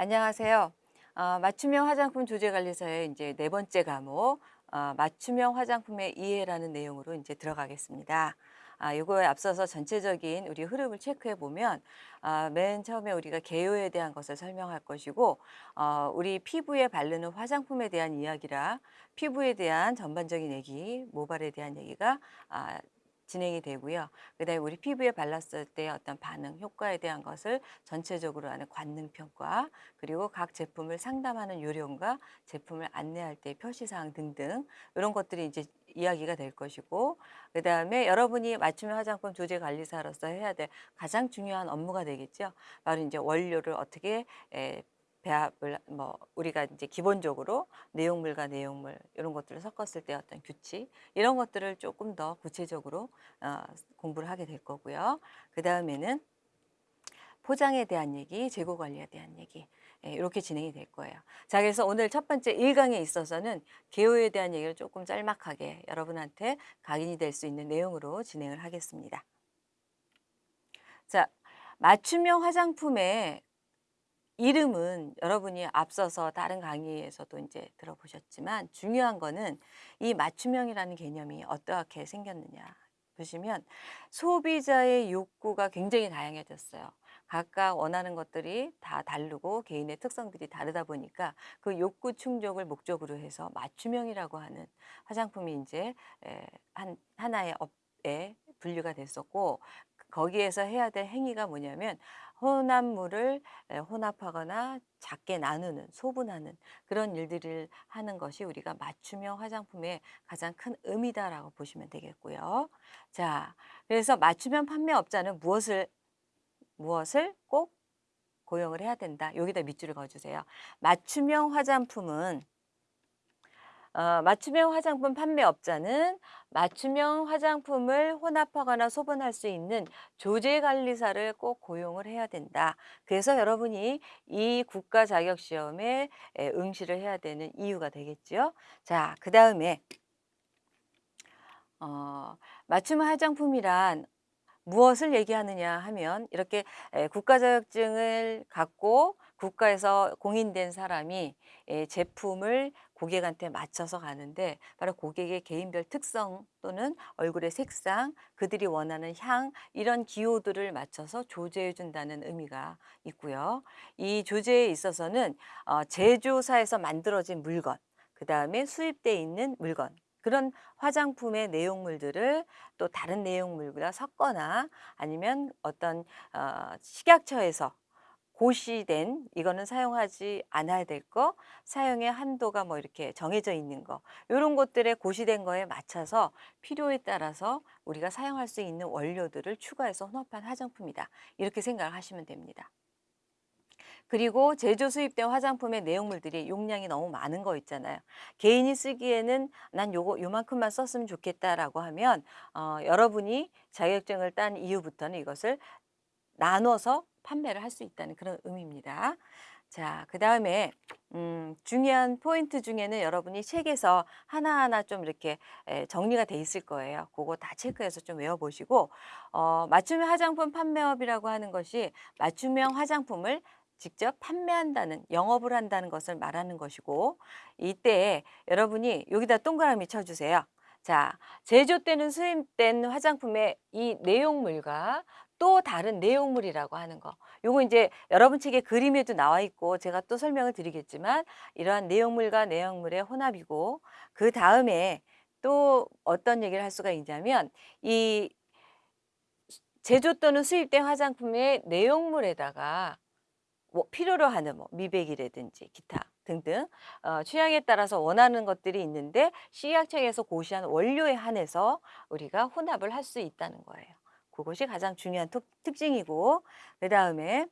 안녕하세요. 어, 맞춤형 화장품 조제관리사의 이제 네 번째 과목 어, 맞춤형 화장품의 이해라는 내용으로 이제 들어가겠습니다. 아, 이거에 앞서서 전체적인 우리 흐름을 체크해 보면 아, 맨 처음에 우리가 개요에 대한 것을 설명할 것이고 어, 우리 피부에 바르는 화장품에 대한 이야기라 피부에 대한 전반적인 얘기, 모발에 대한 얘기가 아, 진행이 되고요. 그다음에 우리 피부에 발랐을 때 어떤 반응, 효과에 대한 것을 전체적으로 하는 관능 평가, 그리고 각 제품을 상담하는 요령과 제품을 안내할 때 표시 사항 등등 이런 것들이 이제 이야기가 될 것이고 그 다음에 여러분이 맞춤형 화장품 조제 관리사로서 해야 될 가장 중요한 업무가 되겠죠. 바로 이제 원료를 어떻게 에, 배합을 뭐 우리가 이제 기본적으로 내용물과 내용물 이런 것들을 섞었을 때 어떤 규칙 이런 것들을 조금 더 구체적으로 어, 공부를 하게 될 거고요. 그 다음에는 포장에 대한 얘기, 재고 관리에 대한 얘기 예, 이렇게 진행이 될 거예요. 자, 그래서 오늘 첫 번째 1강에 있어서는 개요에 대한 얘기를 조금 짤막하게 여러분한테 각인이 될 수 있는 내용으로 진행을 하겠습니다. 자, 맞춤형 화장품의 이름은 여러분이 앞서서 다른 강의에서도 이제 들어보셨지만 중요한 거는 이 맞춤형이라는 개념이 어떻게 생겼느냐 보시면 소비자의 욕구가 굉장히 다양해졌어요. 각각 원하는 것들이 다 다르고 개인의 특성들이 다르다 보니까 그 욕구 충족을 목적으로 해서 맞춤형이라고 하는 화장품이 이제 한 하나의 업에 분류가 됐었고 거기에서 해야 될 행위가 뭐냐면 혼합물을 혼합하거나 작게 나누는 소분하는 그런 일들을 하는 것이 우리가 맞춤형 화장품의 가장 큰 의미다라고 보시면 되겠고요. 자, 그래서 맞춤형 판매업자는 무엇을 무엇을 꼭 고용을 해야 된다. 여기다 밑줄을 그어주세요. 맞춤형 화장품은 어, 맞춤형 화장품 판매업자는 맞춤형 화장품을 혼합하거나 소분할 수 있는 조제관리사를 꼭 고용을 해야 된다. 그래서 여러분이 이 국가 자격 시험에 응시를 해야 되는 이유가 되겠죠. 자, 그 다음에 어, 맞춤 화장품이란 무엇을 얘기하느냐 하면 이렇게 국가 자격증을 갖고 국가에서 공인된 사람이 제품을 고객한테 맞춰서 가는데 바로 고객의 개인별 특성 또는 얼굴의 색상, 그들이 원하는 향 이런 기호들을 맞춰서 조제해 준다는 의미가 있고요. 이 조제에 있어서는 어, 제조사에서 만들어진 물건, 그 다음에 수입돼 있는 물건 그런 화장품의 내용물들을 또 다른 내용물과 섞거나 아니면 어떤 어, 식약처에서 고시된 이거는 사용하지 않아야 될 거, 사용의 한도가 뭐 이렇게 정해져 있는 거, 이런 것들에 고시된 거에 맞춰서 필요에 따라서 우리가 사용할 수 있는 원료들을 추가해서 혼합한 화장품이다. 이렇게 생각을 하시면 됩니다. 그리고 제조 수입된 화장품의 내용물들이 용량이 너무 많은 거 있잖아요. 개인이 쓰기에는 난 요거 요만큼만 썼으면 좋겠다라고 하면 어, 여러분이 자격증을 딴 이후부터는 이것을 나눠서 판매를 할 수 있다는 그런 의미입니다. 자, 그 다음에 음, 중요한 포인트 중에는 여러분이 책에서 하나하나 좀 이렇게 에, 정리가 돼 있을 거예요. 그거 다 체크해서 좀 외워보시고 어, 맞춤형 화장품 판매업이라고 하는 것이 맞춤형 화장품을 직접 판매한다는 영업을 한다는 것을 말하는 것이고 이때 여러분이 여기다 동그라미 쳐주세요. 자, 제조 때는 수입된 화장품의 이 내용물과 또 다른 내용물이라고 하는 거. 요거 이제 여러분 책에 그림에도 나와 있고 제가 또 설명을 드리겠지만 이러한 내용물과 내용물의 혼합이고 그 다음에 또 어떤 얘기를 할 수가 있냐면 이 제조 또는 수입된 화장품의 내용물에다가 뭐 필요로 하는 뭐 미백이라든지 기타 등등 어, 취향에 따라서 원하는 것들이 있는데 식약청에서 고시한 원료에 한해서 우리가 혼합을 할 수 있다는 거예요. 그것이 가장 중요한 특, 특징이고 그 다음에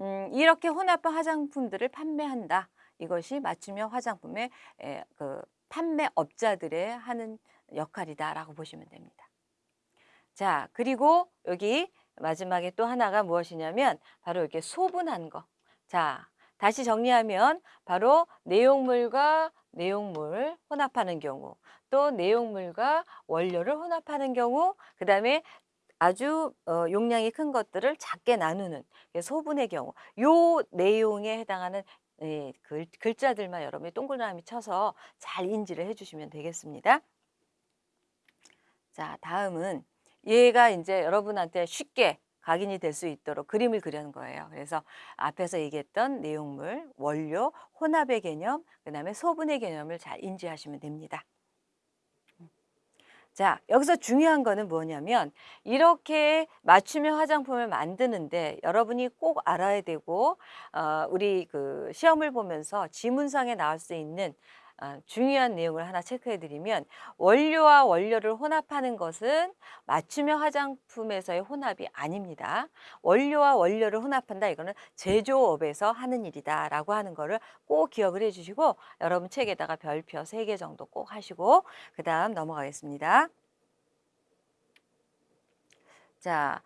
음, 이렇게 혼합한 화장품들을 판매한다. 이것이 맞춤형 화장품의 에, 그 판매업자들의 하는 역할이다라고 보시면 됩니다. 자, 그리고 여기 마지막에 또 하나가 무엇이냐면 바로 이렇게 소분한 거. 자, 다시 정리하면 바로 내용물과 내용물 혼합하는 경우 또 내용물과 원료를 혼합하는 경우 그 다음에 아주 어 용량이 큰 것들을 작게 나누는 그 소분의 경우 요 내용에 해당하는 예 글 글자들만 여러분이 동그라미 쳐서 잘 인지를 해 주시면 되겠습니다. 자 다음은 얘가 인제 여러분한테 쉽게 각인이 될 수 있도록 그림을 그리는 거예요. 그래서 앞에서 얘기했던 내용물, 원료, 혼합의 개념, 그 다음에 소분의 개념을 잘 인지하시면 됩니다. 자 여기서 중요한 거는 뭐냐면 이렇게 맞춤형 화장품을 만드는데 여러분이 꼭 알아야 되고 어 우리 그 시험을 보면서 지문상에 나올 수 있는 어 중요한 내용을 하나 체크해 드리면 원료와 원료를 혼합하는 것은 맞춤형 화장품에서의 혼합이 아닙니다. 원료와 원료를 혼합한다 이거는 제조업에서 하는 일이다 라고 하는 거를 꼭 기억을 해 주시고 여러분 책에다가 별표 3개 정도 꼭 하시고 그 다음 넘어가겠습니다. 자,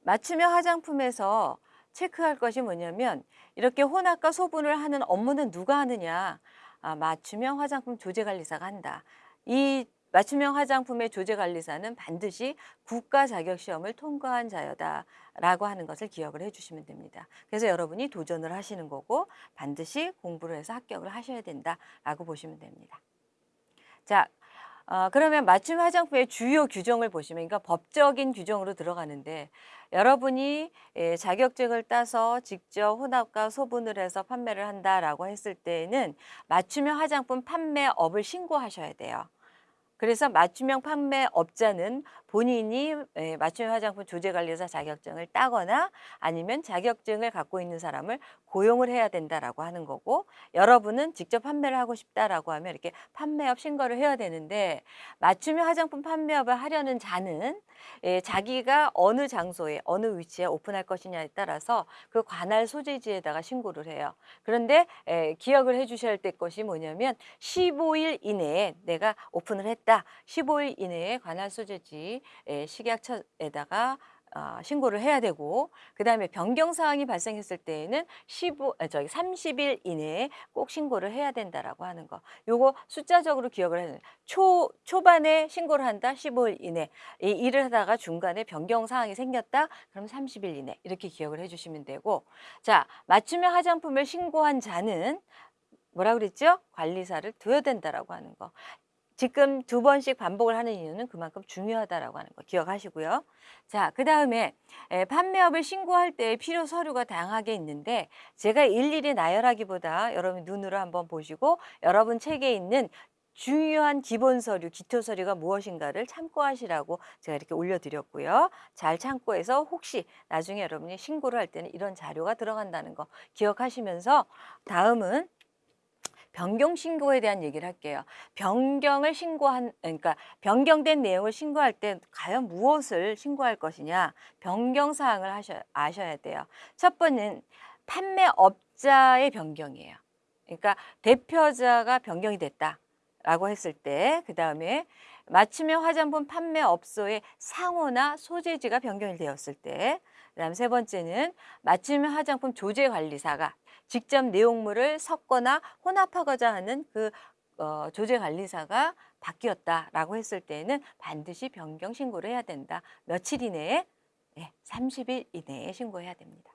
맞춤형 화장품에서 체크할 것이 뭐냐면 이렇게 혼합과 소분을 하는 업무는 누가 하느냐? 아, 맞춤형 화장품 조제관리사가 한다. 이 맞춤형 화장품의 조제관리사는 반드시 국가 자격 시험을 통과한 자여다라고 하는 것을 기억을 해주시면 됩니다. 그래서 여러분이 도전을 하시는 거고 반드시 공부를 해서 합격을 하셔야 된다라고 보시면 됩니다. 자, 어, 그러면 맞춤 화장품의 주요 규정을 보시면 그러니까 법적인 규정으로 들어가는데 여러분이 예, 자격증을 따서 직접 혼합과 소분을 해서 판매를 한다라고 했을 때에는 맞춤형 화장품 판매업을 신고하셔야 돼요. 그래서 맞춤형 판매업자는 본인이 예, 맞춤형 화장품 조제관리사 자격증을 따거나 아니면 자격증을 갖고 있는 사람을 고용을 해야 된다라고 하는 거고 여러분은 직접 판매를 하고 싶다라고 하면 이렇게 판매업 신고를 해야 되는데 맞춤형 화장품 판매업을 하려는 자는 예, 자기가 어느 장소에 어느 위치에 오픈할 것이냐에 따라서 그 관할 소재지에다가 신고를 해요. 그런데 예, 기억을 해 주셔야 될 것이 뭐냐면 15일 이내에 내가 오픈을 했다. 15일 이내에 관할 소재지 예, 식약처에다가 어, 신고를 해야 되고 그다음에 변경 사항이 발생했을 때에는 15 아, 저기 30일 이내에 꼭 신고를 해야 된다라고 하는 거. 요거 숫자적으로 기억을 해야 초 초반에 신고를 한다 15일 이내. 이 일을 하다가 중간에 변경 사항이 생겼다. 그럼 30일 이내. 이렇게 기억을 해 주시면 되고. 자, 맞춤형 화장품을 신고한 자는 뭐라 그랬죠? 관리사를 둬야 된다라고 하는 거. 지금 두 번씩 반복을 하는 이유는 그만큼 중요하다라고 하는 거 기억하시고요. 자, 그 다음에 판매업을 신고할 때 필요 서류가 다양하게 있는데 제가 일일이 나열하기보다 여러분 눈으로 한번 보시고 여러분 책에 있는 중요한 기본 서류, 기초 서류가 무엇인가를 참고하시라고 제가 이렇게 올려드렸고요. 잘 참고해서 혹시 나중에 여러분이 신고를 할 때는 이런 자료가 들어간다는 거 기억하시면서 다음은 변경 신고에 대한 얘기를 할게요. 변경을 신고한 그러니까 변경된 내용을 신고할 때 과연 무엇을 신고할 것이냐 변경 사항을 하셔 아셔야 돼요. 첫 번째는 판매업자의 변경이에요. 그러니까 대표자가 변경이 됐다라고 했을 때 그 다음에 맞춤형 화장품 판매업소의 상호나 소재지가 변경이 되었을 때 그다음 세 번째는 맞춤형 화장품 조제관리사가 직접 내용물을 섞거나 혼합하고자 하는 그 어, 조제관리사가 바뀌었다라고 했을 때는 반드시 변경 신고를 해야 된다. 며칠 이내에 네, 30일 이내에 신고해야 됩니다.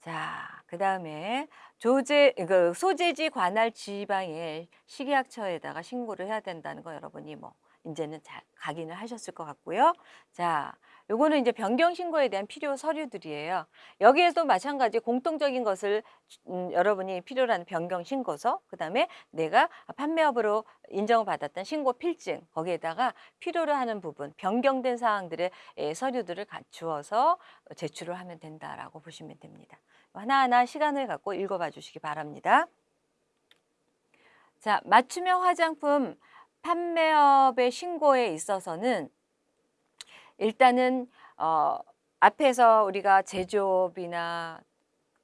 자, 그 다음에 조제, 그 소재지 관할 지방의 식약처에다가 신고를 해야 된다는 거 여러분이 뭐 이제는 잘 각인을 하셨을 것 같고요. 자, 요거는 이제 변경 신고에 대한 필요 서류들이에요. 여기에도 마찬가지 공통적인 것을 음, 여러분이 필요로 하는 변경 신고서, 그다음에 내가 판매업으로 인정을 받았던 신고 필증, 거기에다가 필요로 하는 부분, 변경된 사항들의 예, 서류들을 갖추어서 제출을 하면 된다라고 보시면 됩니다. 하나하나 시간을 갖고 읽어봐 주시기 바랍니다. 자, 맞춤형 화장품 판매업의 신고에 있어서는 일단은 어 앞에서 우리가 제조업이나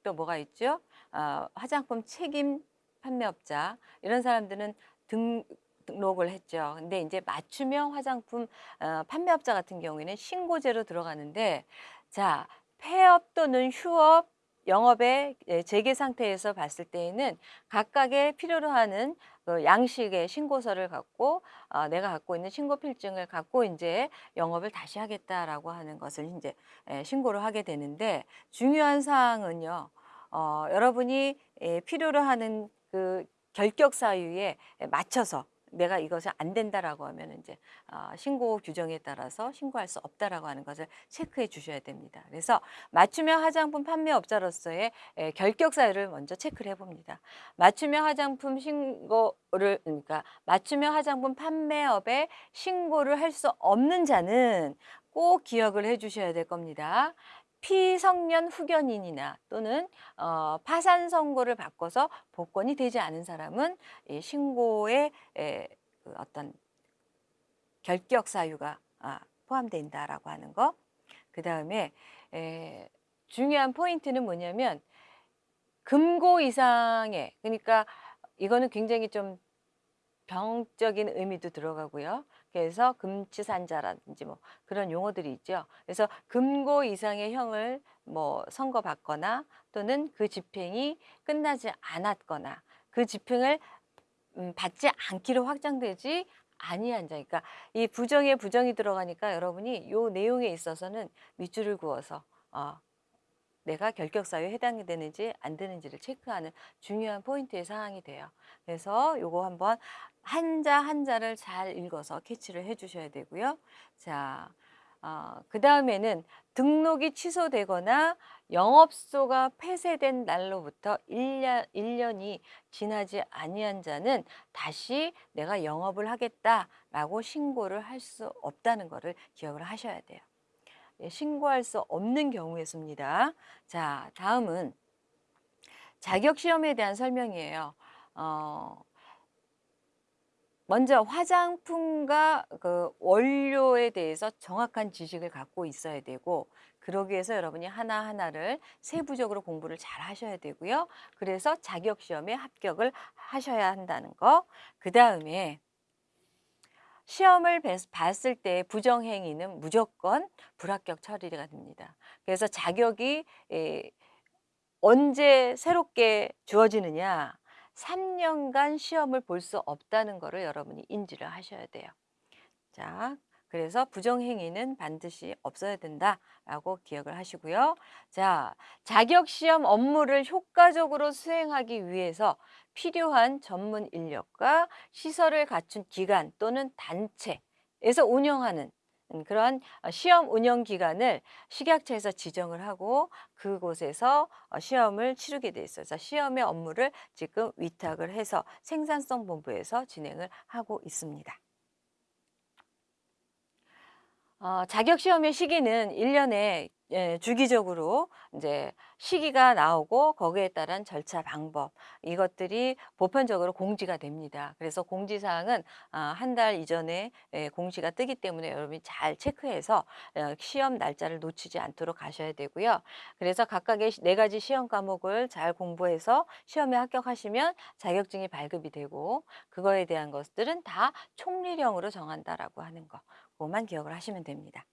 또 뭐가 있죠? 어 화장품 책임 판매업자 이런 사람들은 등 등록을 했죠. 근데 이제 맞춤형 화장품 어 판매업자 같은 경우에는 신고제로 들어가는데 자, 폐업 또는 휴업 영업의 예 재개 상태에서 봤을 때에는 각각의 필요로 하는 그 양식의 신고서를 갖고 어 내가 갖고 있는 신고 필증을 갖고 인제 영업을 다시 하겠다라고 하는 것을 인제 예 신고를 하게 되는데 중요한 사항은요. 어 여러분이 예 필요로 하는 그 결격 사유에 예 맞춰서 내가 이것이 안 된다라고 하면은 인제 어 신고 규정에 따라서 신고할 수 없다라고 하는 것을 체크해 주셔야 됩니다. 그래서 맞춤형 화장품 판매업자로서의 예 결격 사유를 먼저 체크를 해 봅니다. 맞춤형 화장품 신고를 그러니까 맞춤형 화장품 판매업에 신고를 할 수 없는 자는 꼭 기억을 해 주셔야 될 겁니다. 피성년 후견인이나 또는 어 파산 선고를 받고서 복권이 되지 않은 사람은 이 신고에 예그 어떤 결격 사유가 아 포함된다라고 하는 거. 그 다음에 예 중요한 포인트는 뭐냐면 금고 이상의 그러니까 이거는 굉장히 좀 병적인 의미도 들어가고요. 그래서 금치산자라든지 뭐 그런 용어들이 있죠. 그래서 금고 이상의 형을 뭐 선고받거나 또는 그 집행이 끝나지 않았거나 그 집행을 음 받지 않기로 확정되지 아니한 자 그러니까 이 부정에 부정이 들어가니까 여러분이 요 내용에 있어서는 밑줄을 그어서 어 내가 결격 사유에 해당이 되는지 안 되는지를 체크하는 중요한 포인트의 사항이 돼요. 그래서 요거 한번 한자 한자를 잘 읽어서 캐치를 해 주셔야 되고요. 자 어 그 다음에는 등록이 취소되거나 영업소가 폐쇄된 날로부터 1년 1 년이 지나지 아니한 자는 다시 '내가 영업을 하겠다.'라고 신고를 할 수 없다는 거를 기억을 하셔야 돼요. 예 신고할 수 없는 경우의 수입니다. 자 다음은 자격 시험에 대한 설명이에요. 어 먼저 화장품과 그 원료에 대해서 정확한 지식을 갖고 있어야 되고 그러기 위해서 여러분이 하나하나를 세부적으로 공부를 잘 하셔야 되고요. 그래서 자격 시험에 합격을 하셔야 한다는 거. 그 다음에 시험을 뱄 봤을 때 부정 행위는 무조건 불합격 처리가 됩니다. 그래서 자격이 예 언제 새롭게 주어지느냐 3 년간 시험을 볼 수 없다는 거를 여러분이 인지를 하셔야 돼요. 자 그래서 '부정 행위는 반드시 없어야 된다.'라고 기억을 하시고요. 자 자격 시험 업무를 효과적으로 수행하기 위해서 필요한 전문 인력과 시설을 갖춘 기관 또는 단체에서 운영하는 음 그러한 어 시험 운영 기관을 식약처에서 지정을 하고 그곳에서 어 시험을 치르게 돼 있어요. 시험의 업무를 지금 위탁을 해서 생산성 본부에서 진행을 하고 있습니다. 어 자격 시험의 시기는 1 년에 예 주기적으로 인제 시기가 나오고 거기에 따른 절차 방법 이것들이 보편적으로 공지가 됩니다. 그래서 공지 사항은 아1달 이전에 예 공지가 뜨기 때문에 여러분이 잘 체크해서 어 시험 날짜를 놓치지 않도록 가셔야 되고요. 그래서 각각의 시4 가지 시험 과목을 잘 공부해서 시험에 합격하시면 자격증이 발급이 되고 그거에 대한 것들은 다 총리령으로 정한다라고 하는 거고 만 기억을 하시면 됩니다.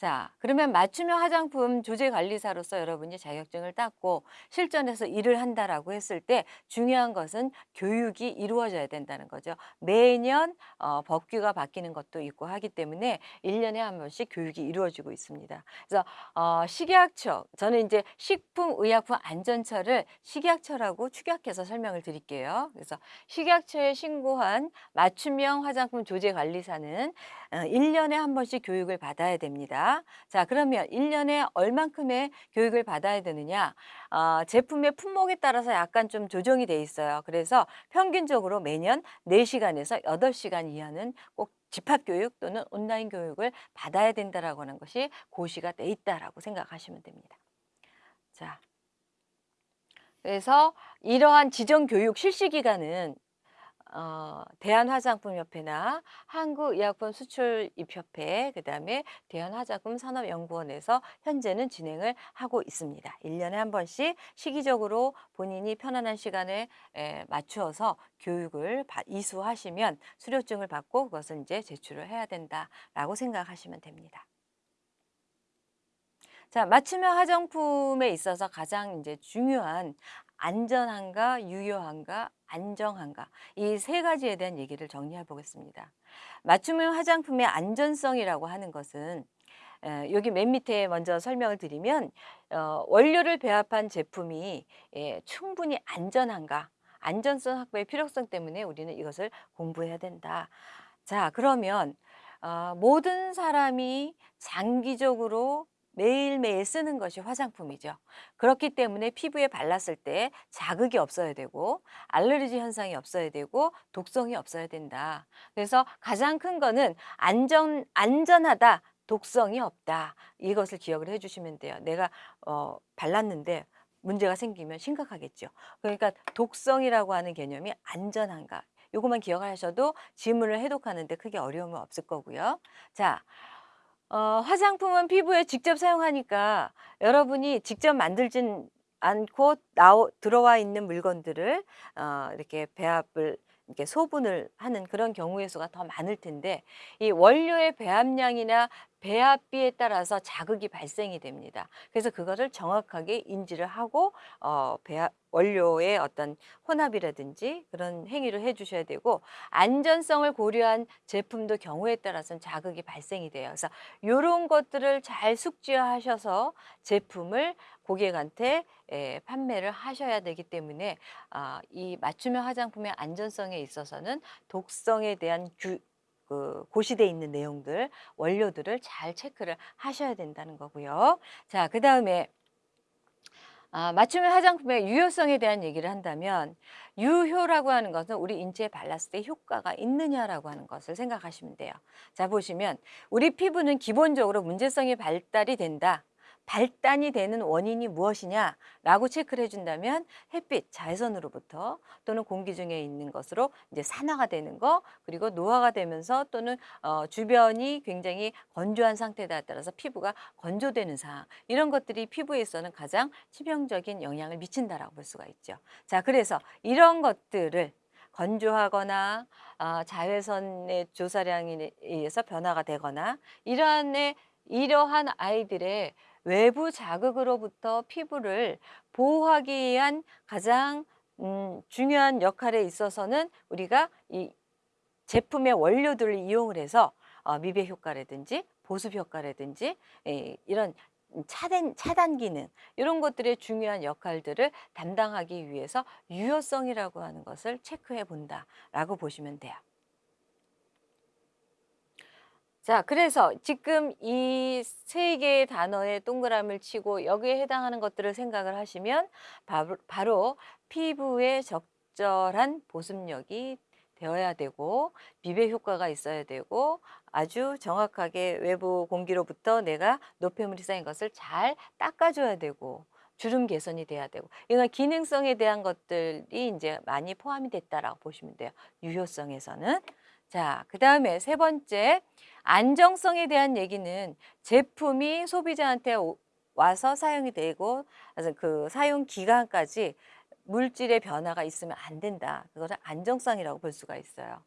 자 그러면 맞춤형 화장품 조제 관리사로서 여러분이 자격증을 땄고 실전에서 일을 한다라고 했을 때 중요한 것은 교육이 이루어져야 된다는 거죠. 매년 어 법규가 바뀌는 것도 있고 하기 때문에 1 년에 1 번씩 교육이 이루어지고 있습니다. 그래서 어 식약처 저는 인제 식품의약품 안전처를 식약처라고 축약해서 설명을 드릴게요. 그래서 식약처에 신고한 맞춤형 화장품 조제 관리사는 어1 년에 1 번씩 교육을 받아야 됩니다. 자 그러면 1 년에 얼만큼의 교육을 받아야 되느냐? 어 제품의 품목에 따라서 약간 좀 조정이 돼 있어요. 그래서 평균적으로 매년 4 시간에서 8 시간 이하는 꼭 집합 교육 또는 온라인 교육을 받아야 된다라고 하는 것이 고시가 돼 있다라고 생각하시면 됩니다. 자 그래서 이러한 지정 교육 실시 기간은 어 대한화장품협회나 한국의약품수출입협회 그다음에 대한화장품산업연구원에서 현재는 진행을 하고 있습니다. 1 년에 1 번씩 시기적으로 본인이 편안한 시간에 에 맞추어서 교육을 받 이수하시면 수료증을 받고 그것을 인제 제출을 해야 된다라고 생각하시면 됩니다. 자, 맞춤형 화장품에 있어서 가장 이제 중요한 안전한가, 유효한가, 안정한가 이 세 가지에 대한 얘기를 정리해 보겠습니다. 맞춤형 화장품의 안전성이라고 하는 것은 에, 여기 맨 밑에 먼저 설명을 드리면 어, 원료를 배합한 제품이 예, 충분히 안전한가 안전성 확보의 필요성 때문에 우리는 이것을 공부해야 된다. 자 그러면 어, 모든 사람이 장기적으로 매일매일 쓰는 것이 화장품이죠. 그렇기 때문에 피부에 발랐을 때 자극이 없어야 되고 알레르기 현상이 없어야 되고 독성이 없어야 된다. 그래서 가장 큰 거는 안전 안전하다. 독성이 없다. 이것을 기억을 해 주시면 돼요. 내가 어 발랐는데 문제가 생기면 심각하겠죠. 그러니까 독성이라고 하는 개념이 안전한가. 요것만 기억하셔도 질문을 해독하는데 크게 어려움은 없을 거고요. 자, 어, 화장품은 피부에 직접 사용하니까 여러분이 직접 만들진 않고 나오, 들어와 있는 물건들을 어, 이렇게 배합을 이렇게 소분을 하는 그런 경우의 수가 더 많을 텐데 이 원료의 배합량이나 배합비에 따라서 자극이 발생이 됩니다. 그래서 그거를 정확하게 인지를 하고 어, 배합, 원료의 어떤 혼합이라든지 그런 행위를 해주셔야 되고 안전성을 고려한 제품도 경우에 따라서는 자극이 발생이 돼요. 그래서 이런 것들을 잘 숙지하셔서 제품을 고객한테 에, 판매를 하셔야 되기 때문에 아, 이 맞춤형 화장품의 안전성에 있어서는 독성에 대한 규, 그 고시돼 있는 내용들 원료들을 잘 체크를 하셔야 된다는 거고요. 자, 그 다음에 아, 맞춤형 화장품의 유효성에 대한 얘기를 한다면 유효라고 하는 것은 우리 인체에 발랐을 때 효과가 있느냐라고 하는 것을 생각하시면 돼요. 자 보시면 우리 피부는 기본적으로 문제성이 발달이 된다. 발단이 되는 원인이 무엇이냐라고 체크를 해준다면 햇빛, 자외선으로부터 또는 공기 중에 있는 것으로 이제 산화가 되는 거 그리고 노화가 되면서 또는 어, 주변이 굉장히 건조한 상태에 따라서 피부가 건조되는 상황 이런 것들이 피부에서는 가장 치명적인 영향을 미친다라고 볼 수가 있죠. 자, 그래서 이런 것들을 건조하거나 어, 자외선의 조사량에 의해서 변화가 되거나 이러한 이러한 아이들의 외부 자극으로부터 피부를 보호하기 위한 가장 음, 중요한 역할에 있어서는 우리가 이 제품의 원료들을 이용을 해서 어, 미백 효과라든지 보습 효과라든지 에, 이런 차단, 차단 기능 이런 것들의 중요한 역할들을 담당하기 위해서 유효성이라고 하는 것을 체크해 본다라고 보시면 돼요. 자, 그래서 지금 이 세 개의 단어에 동그라미를 치고 여기에 해당하는 것들을 생각을 하시면 바로, 바로 피부에 적절한 보습력이 되어야 되고 비배 효과가 있어야 되고 아주 정확하게 외부 공기로부터 내가 노폐물이 쌓인 것을 잘 닦아줘야 되고 주름 개선이 돼야 되고 이런 기능성에 대한 것들이 이제 많이 포함이 됐다라고 보시면 돼요. 유효성에서는 자, 그 다음에 세 번째, 안정성에 대한 얘기는 제품이 소비자한테 와서 사용이 되고 그 사용 기간까지 물질의 변화가 있으면 안 된다. 그거를 안정성이라고 볼 수가 있어요.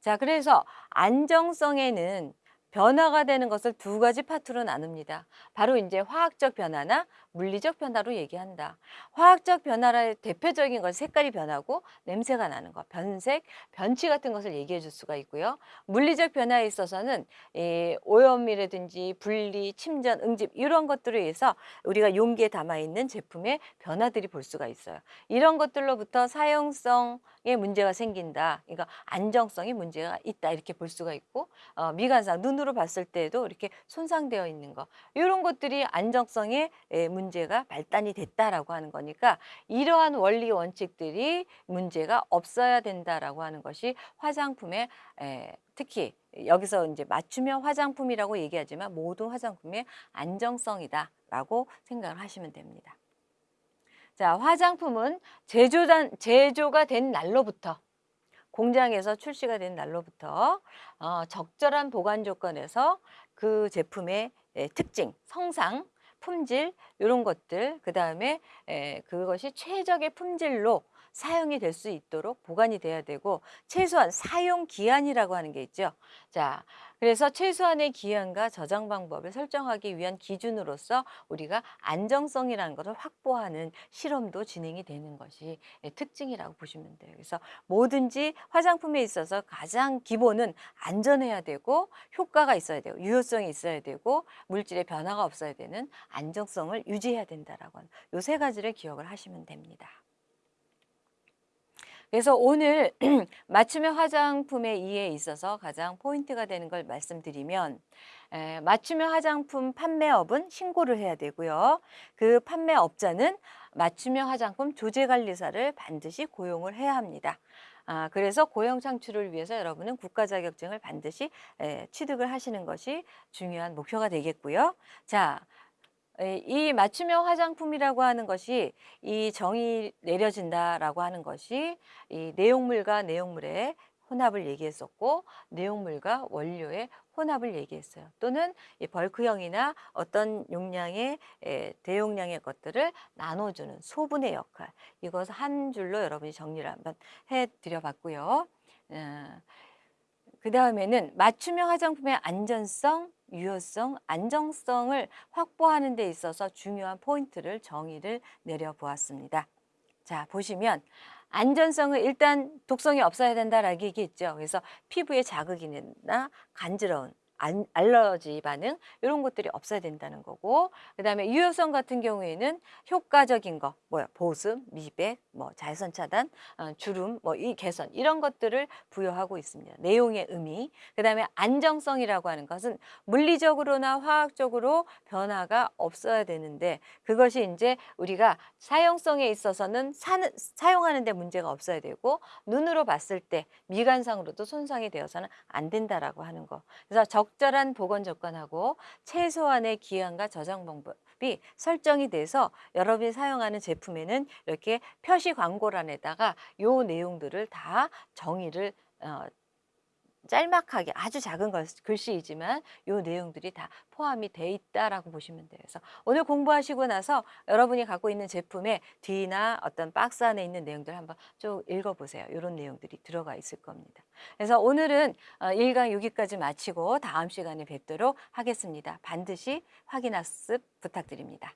자, 그래서 안정성에는 변화가 되는 것을 두 가지 파트로 나눕니다. 바로 이제 화학적 변화나 물리적 변화로 얘기한다. 화학적 변화의 대표적인 건 색깔이 변하고 냄새가 나는 것, 변색, 변치 같은 것을 얘기해 줄 수가 있고요. 물리적 변화에 있어서는 이 오염이라든지 분리, 침전, 응집 이런 것들에 의해서 우리가 용기에 담아 있는 제품의 변화들이 볼 수가 있어요. 이런 것들로부터 사용성에 문제가 생긴다. 그러니까 안정성에 문제가 있다 이렇게 볼 수가 있고 어, 미관상 눈으로 봤을 때도 이렇게 손상되어 있는 거 이런 것들이 안정성에 문제 문제가 발단이 됐다라고 하는 거니까 이러한 원리 원칙들이 문제가 없어야 된다라고 하는 것이 화장품의 에, 특히 여기서 이제 맞춤형 화장품이라고 얘기하지만 모든 화장품의 안정성이다라고 생각을 하시면 됩니다. 자, 화장품은 제조단, 제조가 된 날로부터 공장에서 출시가 된 날로부터 어, 적절한 보관 조건에서 그 제품의 특징, 성상, 품질, 요런 것들 그 다음에 에 그것이 최적의 품질로 사용이 될 수 있도록 보관이 돼야 되고 최소한 사용 기한이라고 하는 게 있죠. 자, 그래서 최소한의 기한과 저장 방법을 설정하기 위한 기준으로서 우리가 안정성이라는 것을 확보하는 실험도 진행이 되는 것이 예, 특징이라고 보시면 돼요. 그래서 뭐든지 화장품에 있어서 가장 기본은 안전해야 되고 효과가 있어야 되고 유효성이 있어야 되고 물질의 변화가 없어야 되는 안정성을 유지해야 된다라고 하는 요 세 가지를 기억을 하시면 됩니다. 그래서 오늘 맞춤형 화장품의 이해에 있어서 가장 포인트가 되는 걸 말씀드리면 에, 맞춤형 화장품 판매업은 신고를 해야 되고요. 그 판매업자는 맞춤형 화장품 조제관리사를 반드시 고용을 해야 합니다. 아, 그래서 고용 창출을 위해서 여러분은 국가 자격증을 반드시 에, 취득을 하시는 것이 중요한 목표가 되겠고요. 자, 에, 이 맞춤형 화장품이라고 하는 것이 이 정이 내려진다라고 하는 것이 이 내용물과 내용물의 혼합을 얘기했었고 내용물과 원료의 혼합을 얘기했어요. 또는 이 벌크형이나 어떤 용량의 에, 대용량의 것들을 나눠주는 소분의 역할 이것 한 줄로 여러분이 정리를 한번 해드려 봤고요. 어, 그 다음에는 맞춤형 화장품의 안전성, 유효성, 안정성을 확보하는 데 있어서 중요한 포인트를 정의를 내려보았습니다. 자, 보시면 안전성은 일단 독성이 없어야 된다라고 얘기했죠. 그래서 피부에 자극이나 간지러운 안, 알러지 반응 이런 것들이 없어야 된다는 거고 그 다음에 유효성 같은 경우에는 효과적인 거 뭐야 보습, 미백, 뭐 자외선 차단, 어, 주름, 뭐 이 개선 이런 것들을 부여하고 있습니다. 내용의 의미 그 다음에 안정성이라고 하는 것은 물리적으로나 화학적으로 변화가 없어야 되는데 그것이 이제 우리가 사용성에 있어서는 사는, 사용하는 데 문제가 없어야 되고 눈으로 봤을 때 미관상으로도 손상이 되어서는 안 된다라고 하는 거. 그래서 적 절한 보건 조건하고 최소한의 기한과 저장 방법이 설정이 돼서 여러분이 사용하는 제품에는 이렇게 표시 광고란에다가 요 내용들을 다 정의를 어, 짤막하게 아주 작은 글씨이지만 요 내용들이 다 포함이 돼 있다라고 보시면 돼요. 그래서 오늘 공부하시고 나서 여러분이 갖고 있는 제품의 뒤나 어떤 박스 안에 있는 내용들 한번 쭉 읽어보세요. 이런 내용들이 들어가 있을 겁니다. 그래서 오늘은 1강 어, 6기까지 마치고 다음 시간에 뵙도록 하겠습니다. 반드시 확인 학습 부탁드립니다.